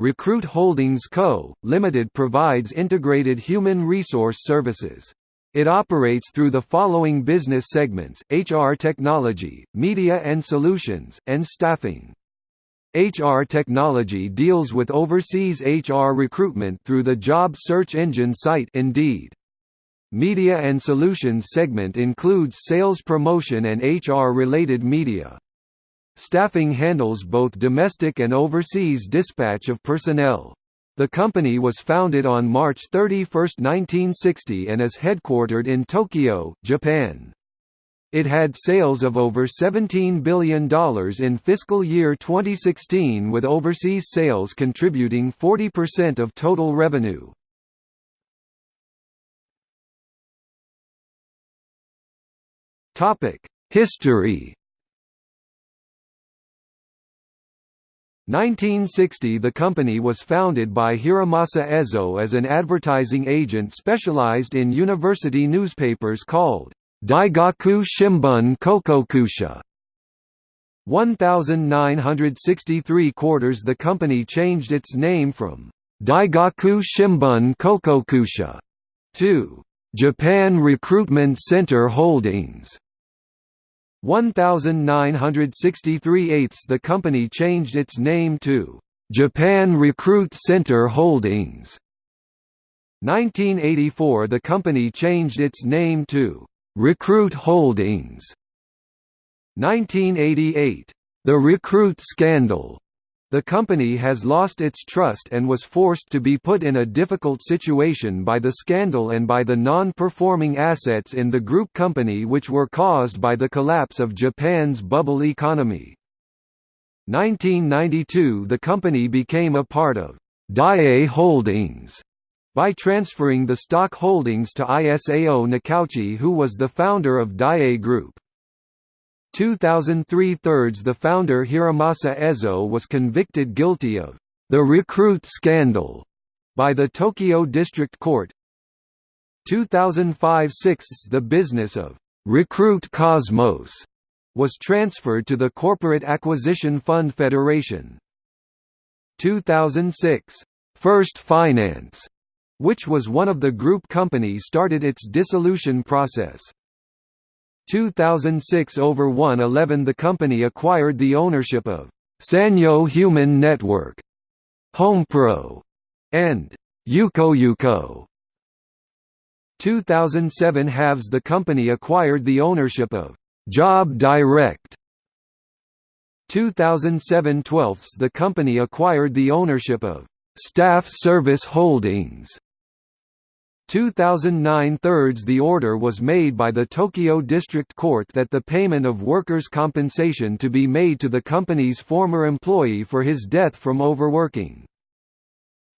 Recruit Holdings Co., Limited provides integrated human resource services. It operates through the following business segments, HR technology, media and solutions, and staffing. HR technology deals with overseas HR recruitment through the job search engine site Indeed. Media and Solutions segment includes sales promotion and HR-related media. Staffing handles both domestic and overseas dispatch of personnel. The company was founded on March 31, 1960 and is headquartered in Tokyo, Japan. It had sales of over $17 billion in fiscal year 2016 with overseas sales contributing 40% of total revenue. History 1960 The company was founded by Hiromasa Ezoe as an advertising agent specialized in university newspapers called Daigaku Shimbun Kokokusha. 1963 quarters The company changed its name from Daigaku Shimbun Kokokusha to Japan Recruitment Center Holdings 1963 eighths The company changed its name to Japan Recruit Center Holdings 1984 The company changed its name to Recruit Holdings 1988. The Recruit Scandal. The company has lost its trust and was forced to be put in a difficult situation by the scandal and by the non-performing assets in the group company which were caused by the collapse of Japan's bubble economy. 1992 The company became a part of Daiei Holdings by transferring the stock holdings to Isao Nakauchi who was the founder of Daiei Group. 2003 thirds The founder Hiromasa Ezoe was convicted guilty of the recruit scandal by the Tokyo District Court. 2005 sixths The business of Recruit Cosmos was transferred to the Corporate Acquisition Fund Federation. 2006 First Finance which was one of the group companies started its dissolution process. 2006 over 111 the company acquired the ownership of Sanyo Human Network, HomePro, and YukoYuko. 2007 halves the company acquired the ownership of Job Direct. 2007 twelfths the company acquired the ownership of Staff Service Holdings. 2009 thirds the order was made by the Tokyo District Court that the payment of workers' compensation to be made to the company's former employee for his death from overworking.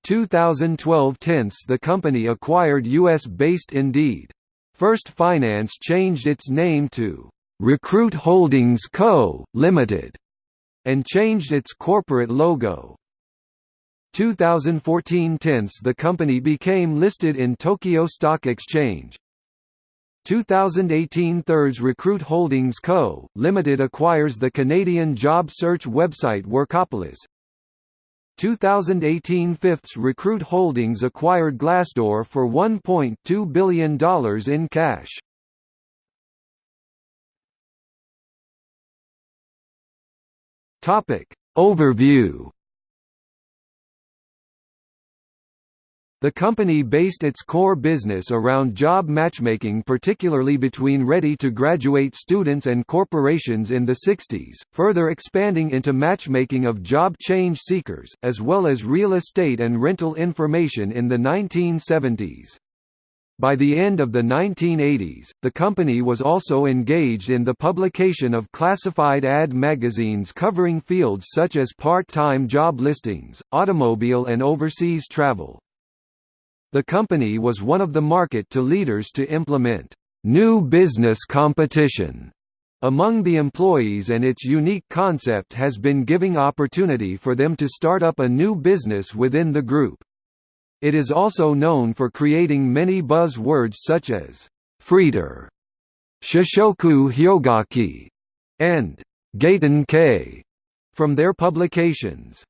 2012 tenths the company acquired US-based Indeed. First Finance changed its name to Recruit Holdings Co., Limited, and changed its corporate logo. 2014 tenths the company became listed in Tokyo Stock Exchange. 2018 thirds Recruit Holdings Co., Limited acquires the Canadian job search website Workopolis. 2018 fifths Recruit Holdings acquired Glassdoor for $1.2 billion in cash. Overview The company based its core business around job matchmaking particularly between ready-to-graduate students and corporations in the 60s, further expanding into matchmaking of job change seekers, as well as real estate and rental information in the 1970s. By the end of the 1980s, the company was also engaged in the publication of classified ad magazines covering fields such as part-time job listings, automobile and overseas travel. The company was one of the market to leaders to implement new business competition among the employees and its unique concept has been giving opportunity for them to start up a new business within the group. It is also known for creating many buzz words such as Freeter, Shishoku Hyogaki, and Gaten K from their publications.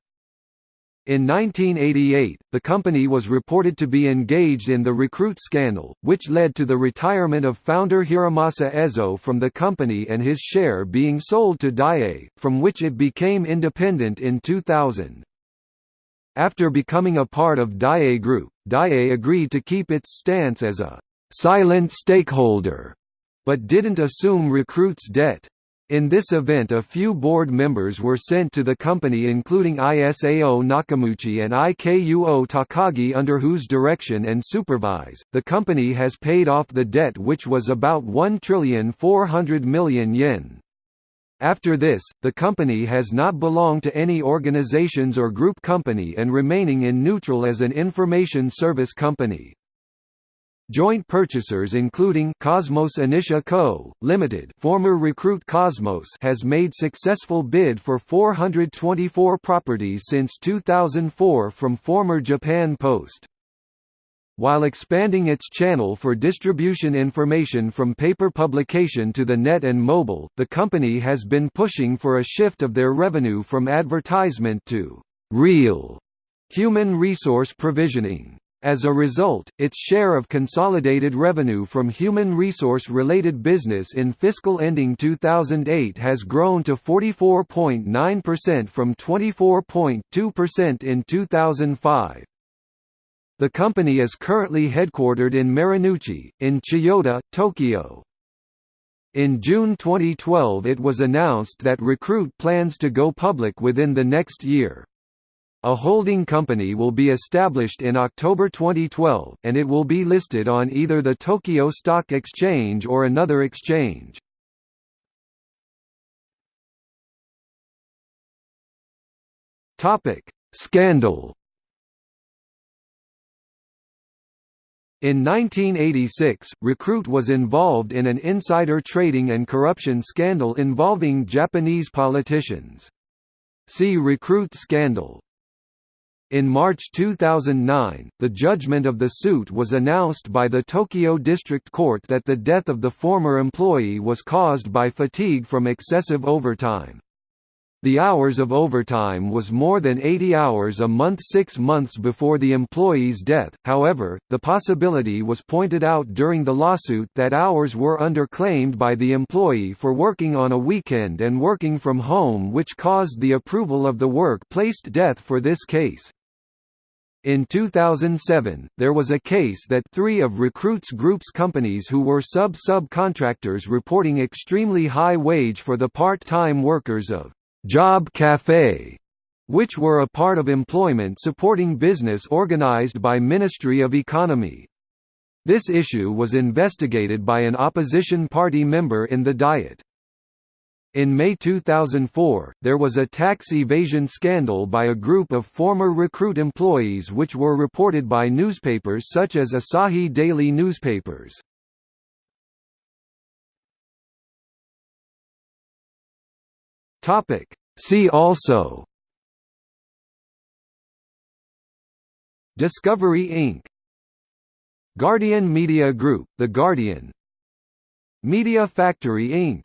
In 1988, the company was reported to be engaged in the recruit scandal, which led to the retirement of founder Hiromasa Ezoe from the company and his share being sold to Daiei, from which it became independent in 2000. After becoming a part of Daiei Group, Daiei agreed to keep its stance as a «silent stakeholder», but didn't assume Recruit's debt. In this event a few board members were sent to the company including Isao Nakauchi and Ikuo Takagi under whose direction and supervise, the company has paid off the debt which was about 1 trillion 400 million yen. After this, the company has not belonged to any organizations or group company and remaining in neutral as an information service company. Joint purchasers including Cosmos Initia Co., Limited, former Recruit Cosmos has made successful bid for 424 properties since 2004 from former Japan Post. While expanding its channel for distribution information from paper publication to the net and mobile, the company has been pushing for a shift of their revenue from advertisement to real human resource provisioning. As a result, its share of consolidated revenue from human resource-related business in fiscal ending 2008 has grown to 44.9% from 24.2% in 2005. The company is currently headquartered in Marunouchi, in Chiyoda, Tokyo. In June 2012 it was announced that Recruit plans to go public within the next year. A holding company will be established in October 2012, and it will be listed on either the Tokyo Stock Exchange or another exchange. Scandal In 1986, Recruit was involved in an insider trading and corruption scandal involving Japanese politicians. See Recruit scandal. In March 2009, the judgment of the suit was announced by the Tokyo District Court that the death of the former employee was caused by fatigue from excessive overtime. The hours of overtime was more than 80 hours a month six months before the employee's death, however, the possibility was pointed out during the lawsuit that hours were underclaimed by the employee for working on a weekend and working from home which caused the approval of the work-placed death for this case. In 2007, there was a case that three of Recruits Group's companies who were sub-subcontractors reporting extremely high wage for the part-time workers of Job Café, which were a part of employment supporting business organized by Ministry of Economy. This issue was investigated by an opposition party member in the Diet. In May 2004, there was a tax evasion scandal by a group of former recruit employees which were reported by newspapers such as Asahi Daily newspapers. See also Discovery Inc. Guardian Media Group, The Guardian Media Factory Inc.